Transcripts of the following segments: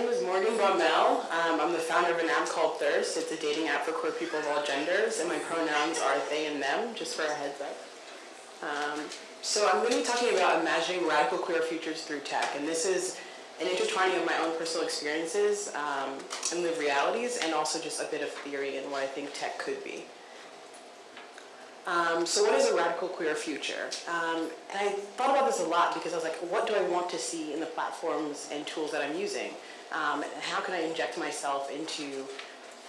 Name is Morgan Bulman. Um, I'm the founder of an app called Thurst. It's a dating app for queer people of all genders, and my pronouns are they and them, just for a heads up. Um, so I'm going to be talking about imagining radical queer futures through tech, and this is an intertwining of my own personal experiences um, and lived realities, and also just a bit of theory and what I think tech could be. Um, so what is a radical queer future? Um, and I thought about this a lot because I was like, what do I want to see in the platforms and tools that I'm using? Um, how can I inject myself into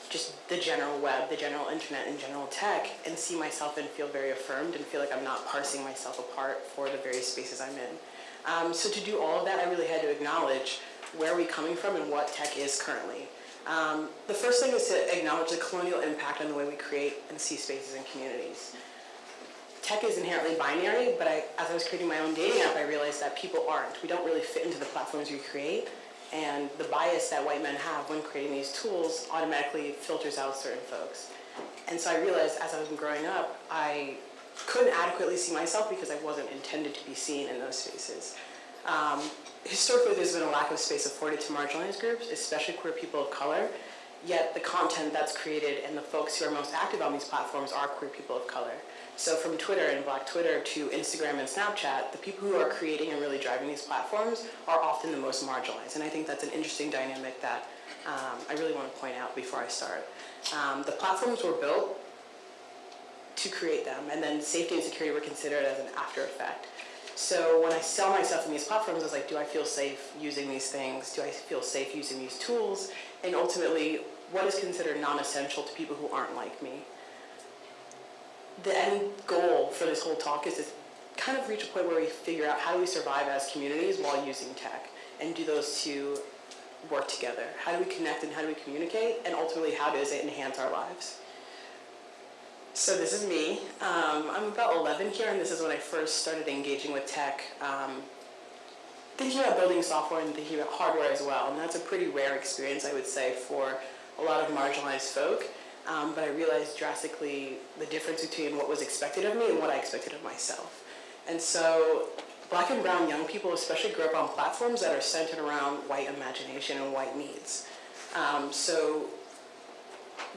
just the general web, the general internet, and general tech, and see myself and feel very affirmed and feel like I'm not parsing myself apart for the various spaces I'm in. Um, so to do all of that, I really had to acknowledge where are we coming from and what tech is currently. Um, the first thing is to acknowledge the colonial impact on the way we create and see spaces and communities. Tech is inherently binary, but I, as I was creating my own dating app, I realized that people aren't. We don't really fit into the platforms we create, and the bias that white men have when creating these tools automatically filters out certain folks. And so I realized as I was growing up, I couldn't adequately see myself because I wasn't intended to be seen in those spaces. Um, historically, there's been a lack of space afforded to marginalized groups, especially queer people of color, yet the content that's created and the folks who are most active on these platforms are queer people of color. So from Twitter and Black Twitter to Instagram and Snapchat, the people who are creating and really driving these platforms are often the most marginalized. And I think that's an interesting dynamic that um, I really want to point out before I start. Um, the platforms were built to create them, and then safety and security were considered as an after effect. So when I sell myself in these platforms, I was like, do I feel safe using these things? Do I feel safe using these tools? And ultimately, what is considered non-essential to people who aren't like me? The end goal for this whole talk is to kind of reach a point where we figure out how do we survive as communities while using tech and do those two work together? How do we connect and how do we communicate? And ultimately, how does it enhance our lives? So this is me. Um, I'm about 11 here, and this is when I first started engaging with tech, um, thinking about building software and thinking about hardware as well. And that's a pretty rare experience, I would say, for a lot of marginalized folk. Um, but I realized drastically the difference between what was expected of me and what I expected of myself. And so black and brown young people especially grow up on platforms that are centered around white imagination and white needs. Um, so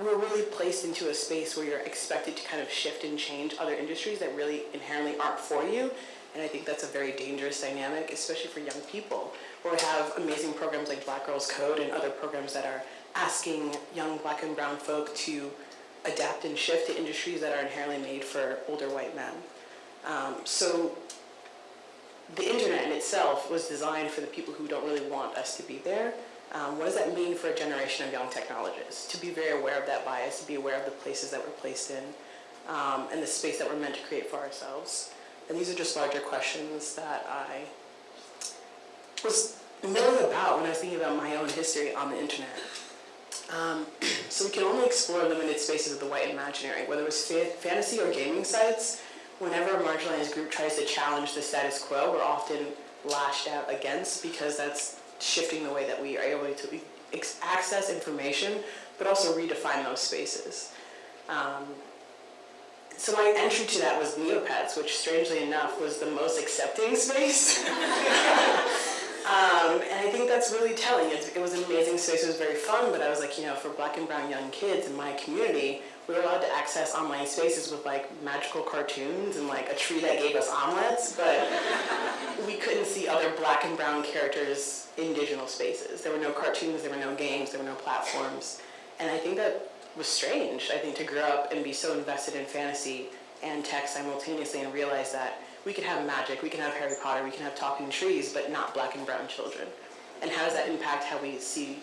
we're really placed into a space where you're expected to kind of shift and change other industries that really inherently aren't for you. And I think that's a very dangerous dynamic, especially for young people, where we have amazing programs like Black Girls Code and other programs that are asking young black and brown folk to adapt and shift to industries that are inherently made for older white men. Um, so the internet in itself was designed for the people who don't really want us to be there, um, what does that mean for a generation of young technologists? To be very aware of that bias, to be aware of the places that we're placed in, um, and the space that we're meant to create for ourselves. And these are just larger questions that I was milling about when I was thinking about my own history on the internet. Um, so we can only explore limited spaces of the white imaginary, whether it was fa fantasy or gaming sites. Whenever a marginalized group tries to challenge the status quo, we're often lashed out against because that's shifting the way that we are able to access information, but also redefine those spaces. Um, so my entry to that was Neopets, which strangely enough was the most accepting space. Um, and I think that's really telling. It, it, was an amazing space. It was very fun, but I was like, you know, for black and brown young kids in my community, we were allowed to access online spaces with like magical cartoons and like a tree that gave us omelets, but we couldn't see other black and brown characters in digital spaces. There were no cartoons, there were no games, there were no platforms. And I think that was strange, I think, to grow up and be so invested in fantasy and tech simultaneously and realize that we could have magic, we can have Harry Potter, we can have talking trees, but not black and brown children. And how does that impact how we see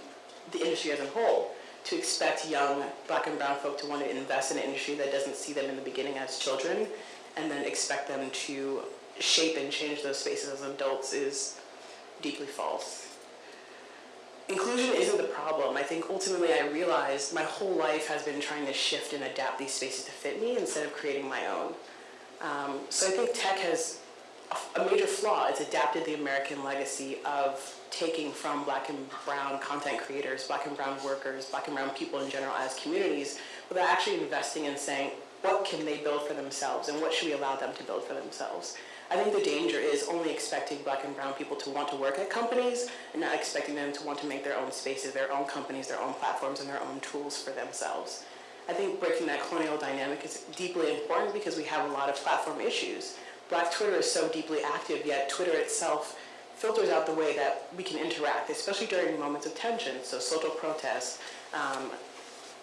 the industry as a whole? To expect young black and brown folk to want to invest in an industry that doesn't see them in the beginning as children, and then expect them to shape and change those spaces as adults is deeply false. Inclusion isn't the problem. I think ultimately I realized my whole life has been trying to shift and adapt these spaces to fit me instead of creating my own. Um, so I think tech has a major flaw. It's adapted the American legacy of taking from black and brown content creators, black and brown workers, black and brown people in general as communities, without actually investing in saying, what can they build for themselves and what should we allow them to build for themselves? I think the danger is only expecting black and brown people to want to work at companies and not expecting them to want to make their own spaces, their own companies, their own platforms, and their own tools for themselves. I think breaking that colonial dynamic is deeply important because we have a lot of platform issues. Black Twitter is so deeply active, yet Twitter itself filters out the way that we can interact, especially during moments of tension, so social protests, um,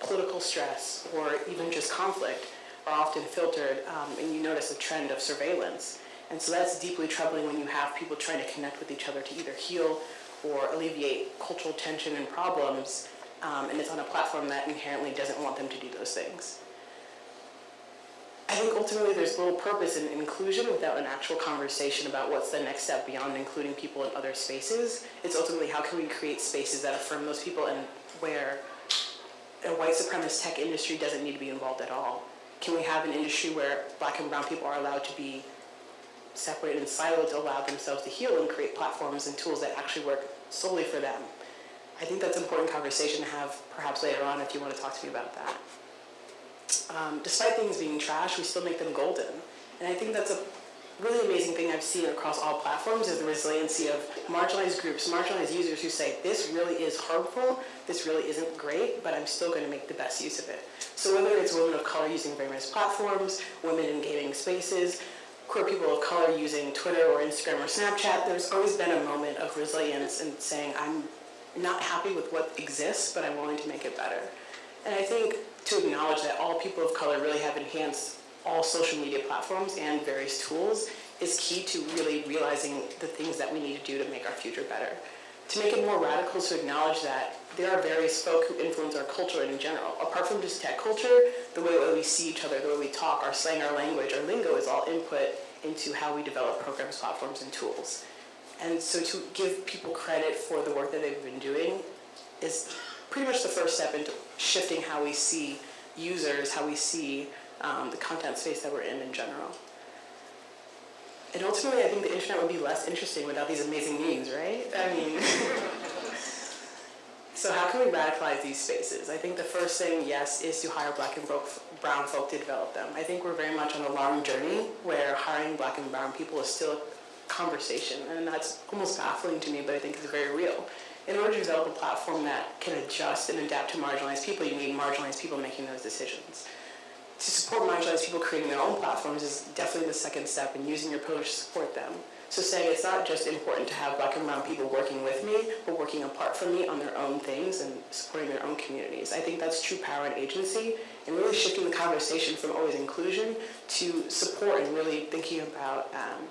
political stress, or even just conflict are often filtered, um, and you notice a trend of surveillance. And so that's deeply troubling when you have people trying to connect with each other to either heal or alleviate cultural tension and problems, um, and it's on a platform that inherently doesn't want them to do those things. I think ultimately there's little purpose in inclusion without an actual conversation about what's the next step beyond including people in other spaces. It's ultimately how can we create spaces that affirm those people and where a white supremacist tech industry doesn't need to be involved at all. Can we have an industry where black and brown people are allowed to be separated and siloed to allow themselves to heal and create platforms and tools that actually work solely for them? I think that's an important conversation to have perhaps later on if you want to talk to me about that. Um, despite things being trash, we still make them golden. And I think that's a really amazing thing I've seen across all platforms is the resiliency of marginalized groups, marginalized users who say, this really is harmful, this really isn't great, but I'm still going to make the best use of it. So whether it's women of color using various platforms, women in gaming spaces, queer people of color using Twitter or Instagram or Snapchat, there's always been a moment of resilience and saying, I'm not happy with what exists, but I'm willing to make it better. And I think to acknowledge that all people of color really have enhanced all social media platforms and various tools is key to really realizing the things that we need to do to make our future better. To make it more radical, to acknowledge that there are various folk who influence our culture in general. Apart from just tech culture, the way that we see each other, the way we talk, our slang, our language, our lingo is all input into how we develop programs, platforms, and tools. And so to give people credit for the work that they've been doing is pretty much the first step into shifting how we see users, how we see um, the content space that we're in in general. And ultimately, I think the internet would be less interesting without these amazing memes, right? I mean, so how can we radicalize these spaces? I think the first thing, yes, is to hire black and brown folk to develop them. I think we're very much on a long journey where hiring black and brown people is still a conversation, and that's almost baffling to me, but I think it's very real. In order to develop a platform that can adjust and adapt to marginalized people, you need marginalized people making those decisions to support marginalized people creating their own platforms is definitely the second step in using your privilege to support them. So saying it's not just important to have black and brown people working with me, but working apart from me on their own things and supporting their own communities. I think that's true power and agency and really shifting the conversation from always inclusion to support and really thinking about um,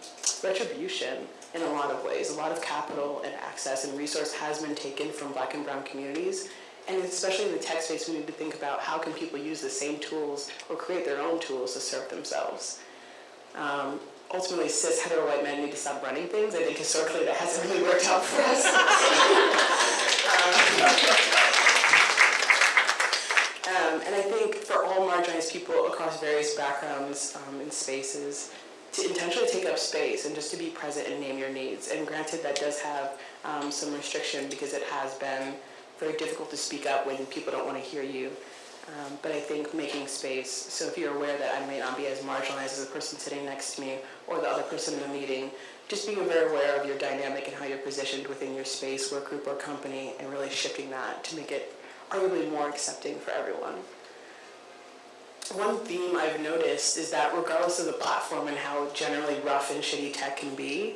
retribution in a lot of ways. A lot of capital and access and resource has been taken from black and brown communities and especially in the tech space, we need to think about how can people use the same tools or create their own tools to serve themselves. Um, ultimately, cis hetero white men need to stop running things. I think historically that hasn't really worked out for us. um, and I think for all marginalized people across various backgrounds um, and spaces, to intentionally take up space and just to be present and name your needs. And granted, that does have um, some restriction because it has been very difficult to speak up when people don't want to hear you. Um, but I think making space, so if you're aware that I may not be as marginalized as the person sitting next to me or the other person in the meeting, just being very aware of your dynamic and how you're positioned within your space, work group, or company, and really shifting that to make it arguably more accepting for everyone. One theme I've noticed is that regardless of the platform and how generally rough and shitty tech can be,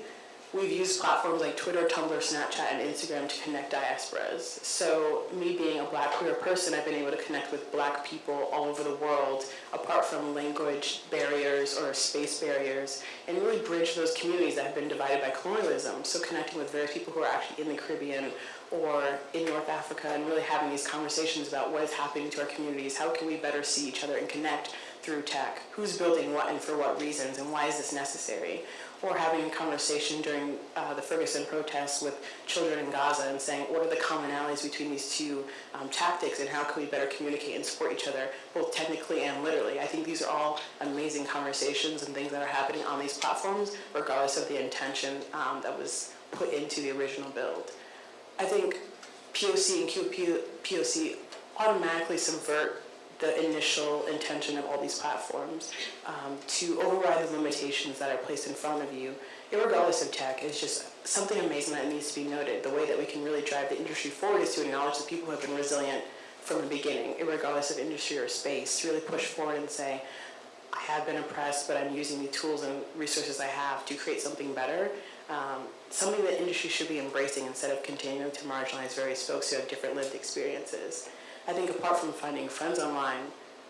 we've used platforms like Twitter, Tumblr, Snapchat, and Instagram to connect diasporas. So me being a black queer person, I've been able to connect with black people all over the world, apart from language barriers or space barriers, and really bridge those communities that have been divided by colonialism. So connecting with various people who are actually in the Caribbean or in North Africa and really having these conversations about what is happening to our communities, how can we better see each other and connect through tech, who's building what and for what reasons, and why is this necessary? Or having a conversation during uh, the Ferguson protests with children in Gaza and saying what are the commonalities between these two um, tactics and how can we better communicate and support each other both technically and literally. I think these are all amazing conversations and things that are happening on these platforms regardless of the intention um, that was put into the original build. I think POC and QPOC automatically subvert the initial intention of all these platforms um, to override the limitations that are placed in front of you, regardless of tech, is just something amazing that needs to be noted. The way that we can really drive the industry forward is to acknowledge that people who have been resilient from the beginning, regardless of industry or space, to really push forward and say, I have been oppressed, but I'm using the tools and resources I have to create something better. Um, something that industry should be embracing instead of continuing to marginalize various folks who have different lived experiences. I think apart from finding friends online,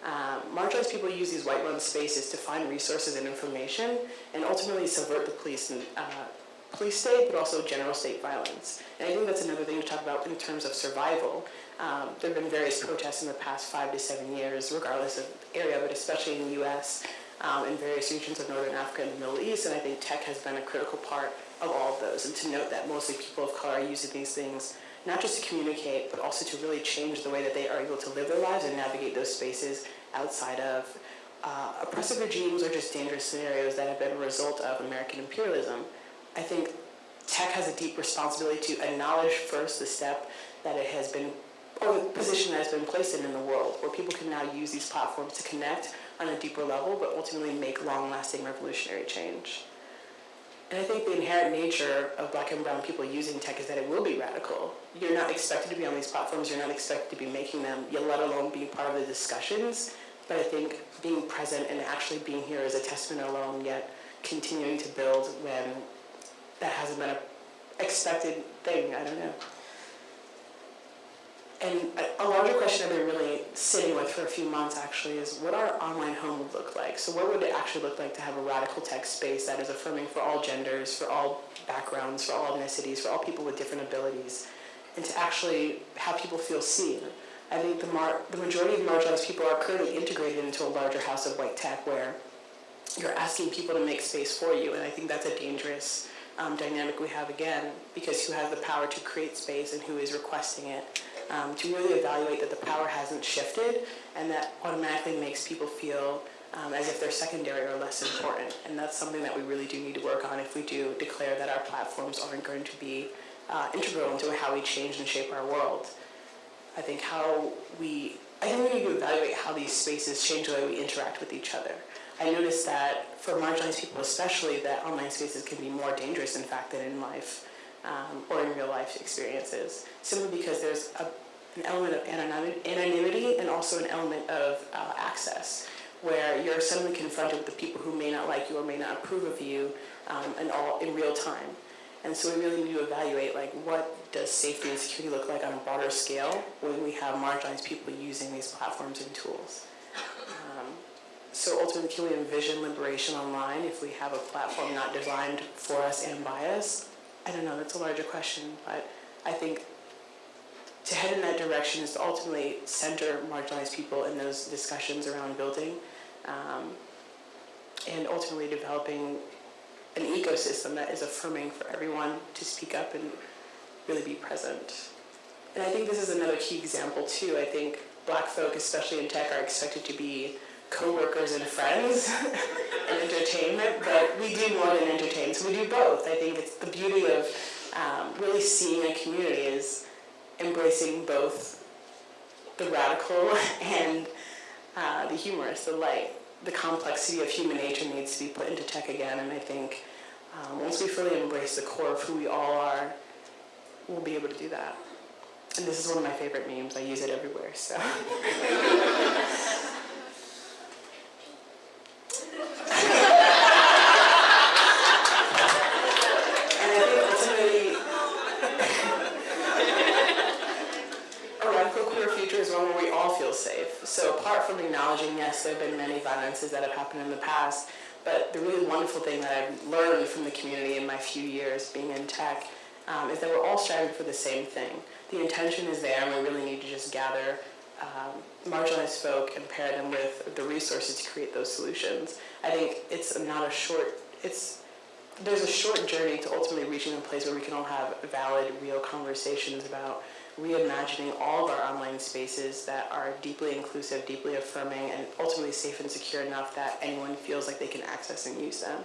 um, marginalized people use these white run spaces to find resources and information and ultimately subvert the police and uh, police state, but also general state violence. And I think that's another thing to talk about in terms of survival. Um, there have been various protests in the past five to seven years, regardless of area, but especially in the U.S. Um, in various regions of Northern Africa and the Middle East, and I think tech has been a critical part of all of those. And to note that mostly people of color are using these things not just to communicate, but also to really change the way that they are able to live their lives and navigate those spaces outside of uh, oppressive regimes or just dangerous scenarios that have been a result of American imperialism. I think tech has a deep responsibility to acknowledge first the step that it has been, or the position that has been placed in in the world, where people can now use these platforms to connect on a deeper level, but ultimately make long-lasting revolutionary change. And I think the inherent nature of black and brown people using tech is that it will be radical. You're not expected to be on these platforms, you're not expected to be making them, yet let alone being part of the discussions. But I think being present and actually being here is a testament alone, yet continuing to build when that hasn't been an expected thing, I don't know. And a, larger question I've been really sitting with for a few months actually is what our online home would look like. So what would it actually look like to have a radical tech space that is affirming for all genders, for all backgrounds, for all ethnicities, for all people with different abilities, and to actually have people feel seen. I think the, the majority of marginalized people are currently integrated into a larger house of white tech where you're asking people to make space for you, and I think that's a dangerous um, dynamic we have again, because who has the power to create space and who is requesting it um, to really evaluate that the power hasn't shifted and that automatically makes people feel um, as if they're secondary or less important. And that's something that we really do need to work on if we do declare that our platforms aren't going to be uh, integral into how we change and shape our world. I think how we, I think we need to evaluate how these spaces change the way we interact with each other. I noticed that for marginalized people especially, that online spaces can be more dangerous in fact than in life um, or in real life experiences, simply because there's a, an element of anonymity and also an element of uh, access, where you're suddenly confronted with the people who may not like you or may not approve of you um, and all in real time. And so we really need to evaluate like what does safety and security look like on a broader scale when we have marginalized people using these platforms and tools. So ultimately, can we envision liberation online if we have a platform not designed for us and by us? I don't know, that's a larger question, but I think to head in that direction is to ultimately center marginalized people in those discussions around building um, and ultimately developing an ecosystem that is affirming for everyone to speak up and really be present. And I think this is another key example too. I think black folk, especially in tech, are expected to be co-workers and friends and entertainment, but we do more than entertain, so we do both. I think it's the beauty of um, really seeing a community is embracing both the radical and uh, the humorous, the light. The complexity of human nature needs to be put into tech again, and I think um, once we fully embrace the core of who we all are, we'll be able to do that. And this is one of my favorite memes. I use it everywhere, so. acknowledging, yes, there have been many violences that have happened in the past, but the really wonderful thing that I've learned from the community in my few years um, is that we're all striving for the same thing. The intention is there, and we really need to just gather um, marginalized folk and pair them with the resources to create those solutions. I think it's not a short, it's, there's a short journey to ultimately reaching a place where we can all have valid, real conversations about reimagining all of our online spaces that are deeply inclusive, deeply affirming, and ultimately safe and secure enough that anyone feels like they can access and use them.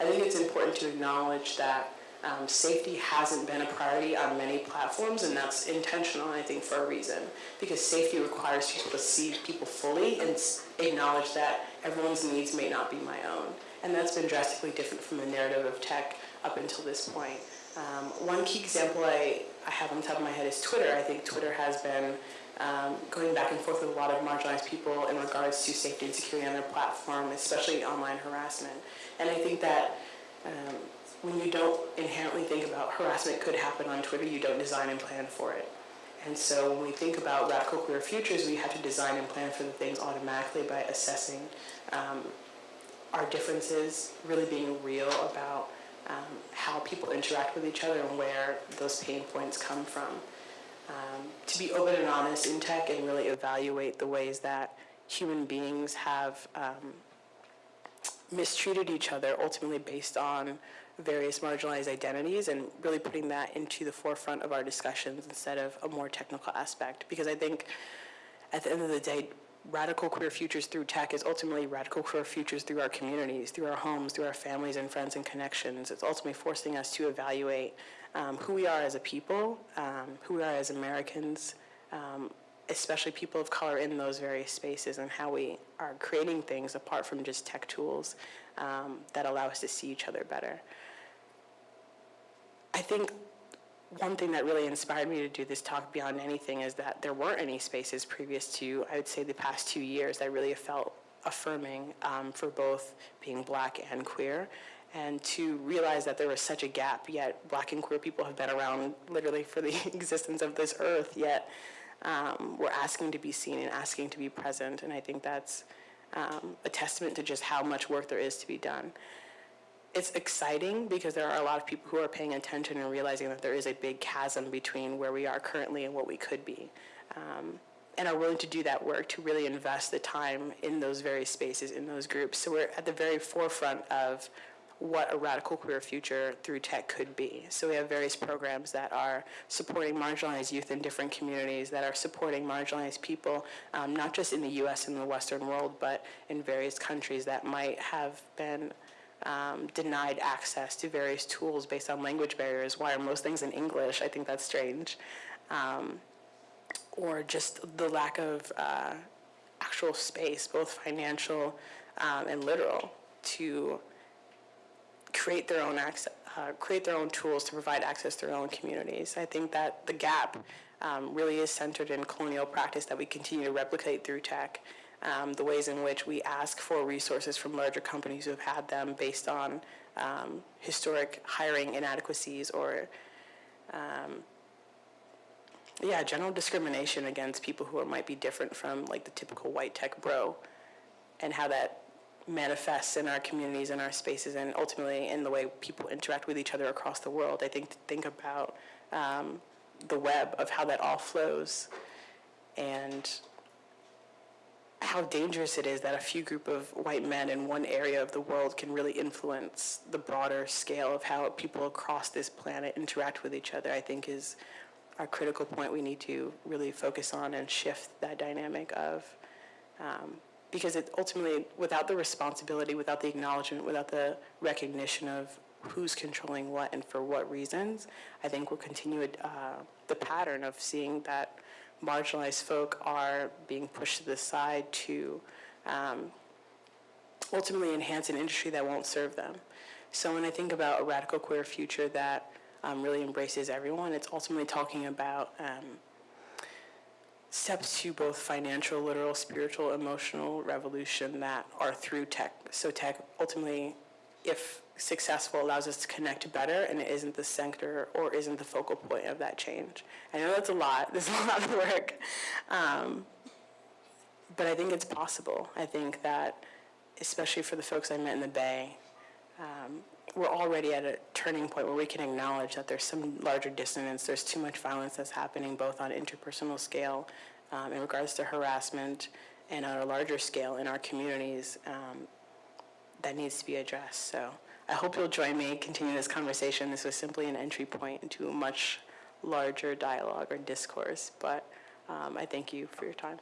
I think it's important to acknowledge that Um, safety hasn't been a priority on many platforms, and that's intentional, I think, for a reason. Because safety requires people to see people fully and acknowledge that everyone's needs may not be my own. And that's been drastically different from the narrative of tech up until this point. Um, one key example I, I have on top of my head is Twitter. I think Twitter has been um, going back and forth with a lot of marginalized people in regards to safety and security on their platform, especially online harassment. And I think that um, when you don't inherently think about harassment could happen on Twitter, you don't design and plan for it. And so when we think about radical queer futures, we have to design and plan for the things automatically by assessing um, our differences, really being real about um, how people interact with each other and where those pain points come from. Um, to be open and honest in tech and really evaluate the ways that human beings have um, mistreated each other ultimately based on various marginalized identities and really putting that into the forefront of our discussions instead of a more technical aspect. Because I think at the end of the day, radical queer futures through tech is ultimately radical queer futures through our communities, through our homes, through our families and friends and connections. It's ultimately forcing us to evaluate um, who we are as a people, um, who we are as Americans, um, especially people of color in those various spaces, and how we are creating things apart from just tech tools um, that allow us to see each other better. I think one thing that really inspired me to do this talk beyond anything is that there weren't any spaces previous to, I would say, the past two years that really felt affirming um, for both being black and queer. And to realize that there was such a gap, yet black and queer people have been around literally for the existence of this earth, yet um, we're asking to be seen and asking to be present. And I think that's um, a testament to just how much work there is to be done it's exciting because there are a lot of people who are paying attention and realizing that there is a big chasm between where we are currently and what we could be. Um, and are willing to do that work to really invest the time in those very spaces, in those groups. So we're at the very forefront of what a radical queer future through tech could be. So we have various programs that are supporting marginalized youth in different communities, that are supporting marginalized people, um, not just in the US and the Western world, but in various countries that might have been um, denied access to various tools based on language barriers. Why are most things in English? I think that's strange. Um, or just the lack of uh, actual space, both financial um, and literal, to create their own access, uh, create their own tools to provide access to their own communities. I think that the gap um, really is centered in colonial practice that we continue to replicate through tech um, the ways in which we ask for resources from larger companies who have had them based on um, historic hiring inadequacies or, um, yeah, general discrimination against people who are, might be different from like the typical white tech bro, and how that manifests in our communities and our spaces and ultimately in the way people interact with each other across the world. I think think about um, the web of how that all flows and how dangerous it is that a few group of white men in one area of the world can really influence the broader scale of how people across this planet interact with each other, I think is a critical point we need to really focus on and shift that dynamic of. Um, because it ultimately, without the responsibility, without the acknowledgement, without the recognition of who's controlling what and for what reasons, I think we'll continue uh, the pattern of seeing that marginalized folk are being pushed to the side to um, ultimately enhance an industry that won't serve them. So when I think about a radical queer future that um, really embraces everyone, it's ultimately talking about um, steps to both financial, literal, spiritual, emotional revolution that are through tech. So tech ultimately, if successful, allows us to connect better and it isn't the center or isn't the focal point of that change. I know that's a lot. There's a lot of work. Um, but I think it's possible. I think that, especially for the folks I met in the Bay, um, we're already at a turning point where we can acknowledge that there's some larger dissonance. There's too much violence that's happening both on interpersonal scale um, in regards to harassment and on a larger scale in our communities um, that needs to be addressed. So I hope you'll join me, continue this conversation. This was simply an entry point into a much larger dialogue or discourse, but um, I thank you for your time.